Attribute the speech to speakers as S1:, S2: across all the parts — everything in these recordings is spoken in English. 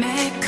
S1: Maybe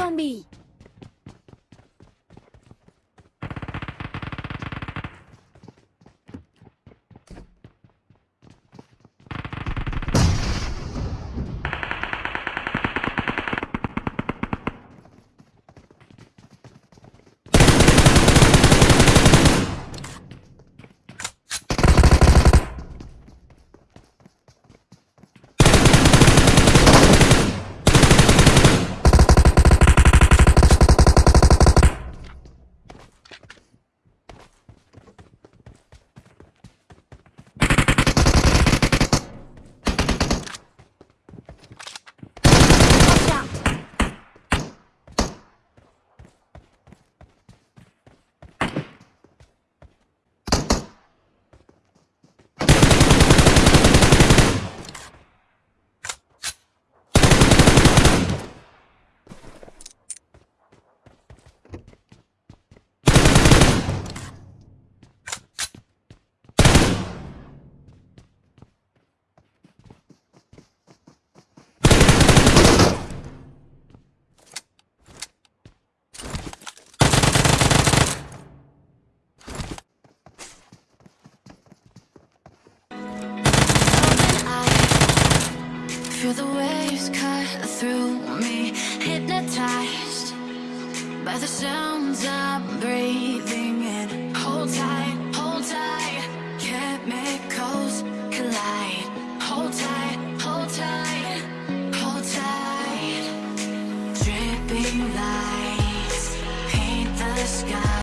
S1: Forma zombie.
S2: Feel the waves cut through me Hypnotized by the sounds I'm breathing in. Hold tight, hold tight Chemical